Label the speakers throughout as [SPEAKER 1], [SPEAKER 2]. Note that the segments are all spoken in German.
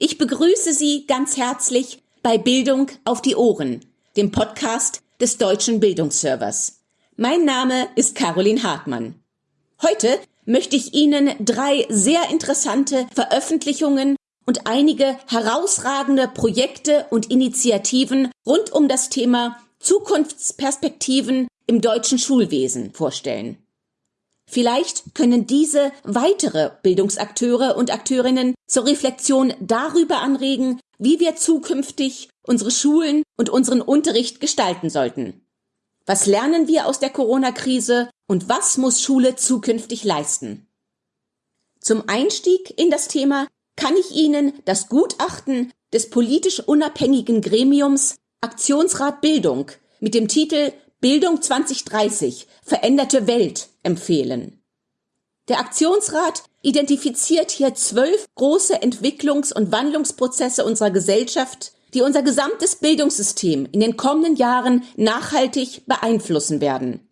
[SPEAKER 1] Ich begrüße Sie ganz herzlich bei Bildung auf die Ohren, dem Podcast des Deutschen Bildungsservers. Mein Name ist Caroline Hartmann. Heute möchte ich Ihnen drei sehr interessante Veröffentlichungen und einige herausragende Projekte und Initiativen rund um das Thema Zukunftsperspektiven im deutschen Schulwesen vorstellen. Vielleicht können diese weitere Bildungsakteure und Akteurinnen zur Reflexion darüber anregen, wie wir zukünftig unsere Schulen und unseren Unterricht gestalten sollten. Was lernen wir aus der Corona-Krise und was muss Schule zukünftig leisten? Zum Einstieg in das Thema kann ich Ihnen das Gutachten des politisch unabhängigen Gremiums Aktionsrat Bildung mit dem Titel Bildung 2030 veränderte Welt empfehlen. Der Aktionsrat identifiziert hier zwölf große Entwicklungs- und Wandlungsprozesse unserer Gesellschaft, die unser gesamtes Bildungssystem in den kommenden Jahren nachhaltig beeinflussen werden.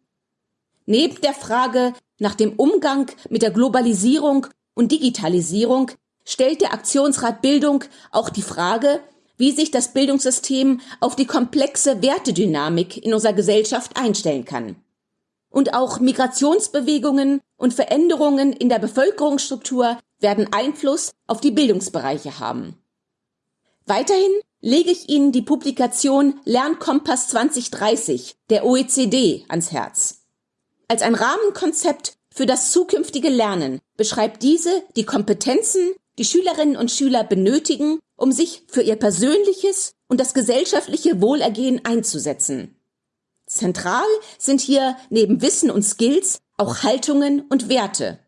[SPEAKER 1] Neben der Frage nach dem Umgang mit der Globalisierung und Digitalisierung stellt der Aktionsrat Bildung auch die Frage, wie sich das Bildungssystem auf die komplexe Wertedynamik in unserer Gesellschaft einstellen kann. Und auch Migrationsbewegungen und Veränderungen in der Bevölkerungsstruktur werden Einfluss auf die Bildungsbereiche haben. Weiterhin lege ich Ihnen die Publikation Lernkompass 2030 der OECD ans Herz. Als ein Rahmenkonzept für das zukünftige Lernen beschreibt diese die Kompetenzen, die Schülerinnen und Schüler benötigen, um sich für ihr persönliches und das gesellschaftliche Wohlergehen einzusetzen. Zentral sind hier neben Wissen und Skills auch Haltungen und Werte.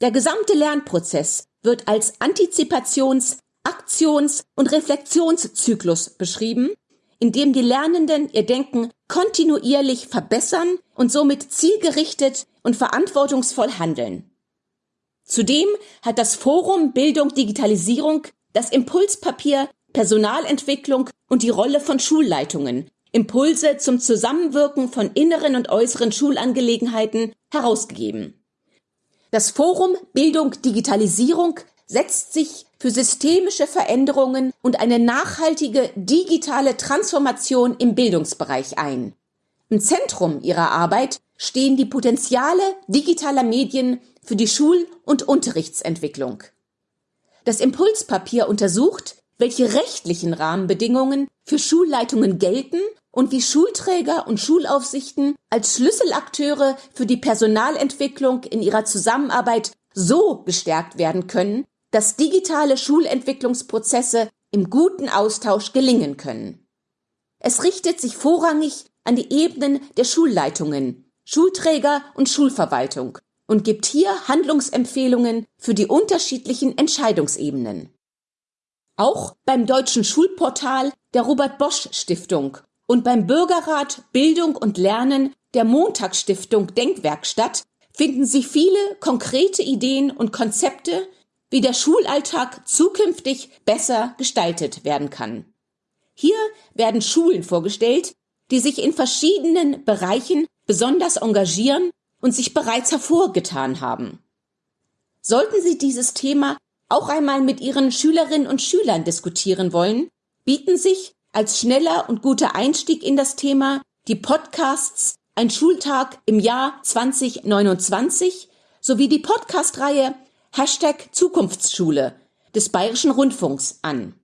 [SPEAKER 1] Der gesamte Lernprozess wird als Antizipations-, Aktions- und Reflexionszyklus beschrieben, in dem die Lernenden ihr Denken kontinuierlich verbessern und somit zielgerichtet und verantwortungsvoll handeln. Zudem hat das Forum Bildung Digitalisierung das Impulspapier Personalentwicklung und die Rolle von Schulleitungen Impulse zum Zusammenwirken von inneren und äußeren Schulangelegenheiten herausgegeben. Das Forum Bildung Digitalisierung setzt sich für systemische Veränderungen und eine nachhaltige digitale Transformation im Bildungsbereich ein. Im Zentrum ihrer Arbeit stehen die Potenziale digitaler Medien für die Schul- und Unterrichtsentwicklung. Das Impulspapier untersucht, welche rechtlichen Rahmenbedingungen für Schulleitungen gelten und wie Schulträger und Schulaufsichten als Schlüsselakteure für die Personalentwicklung in ihrer Zusammenarbeit so gestärkt werden können, dass digitale Schulentwicklungsprozesse im guten Austausch gelingen können. Es richtet sich vorrangig an die Ebenen der Schulleitungen, Schulträger und Schulverwaltung und gibt hier Handlungsempfehlungen für die unterschiedlichen Entscheidungsebenen. Auch beim deutschen Schulportal der Robert Bosch Stiftung und beim Bürgerrat Bildung und Lernen der Montagsstiftung Denkwerkstatt finden Sie viele konkrete Ideen und Konzepte, wie der Schulalltag zukünftig besser gestaltet werden kann. Hier werden Schulen vorgestellt, die sich in verschiedenen Bereichen besonders engagieren und sich bereits hervorgetan haben. Sollten Sie dieses Thema auch einmal mit Ihren Schülerinnen und Schülern diskutieren wollen, bieten sich als schneller und guter Einstieg in das Thema die Podcasts Ein Schultag im Jahr 2029 sowie die Podcastreihe Hashtag Zukunftsschule des Bayerischen Rundfunks an.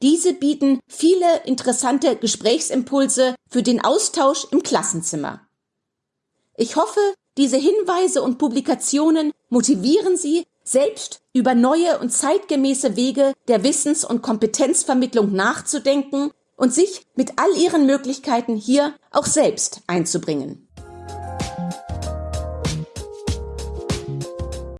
[SPEAKER 1] Diese bieten viele interessante Gesprächsimpulse für den Austausch im Klassenzimmer. Ich hoffe, diese Hinweise und Publikationen motivieren Sie, selbst über neue und zeitgemäße Wege der Wissens- und Kompetenzvermittlung nachzudenken und sich mit all ihren Möglichkeiten hier auch selbst einzubringen.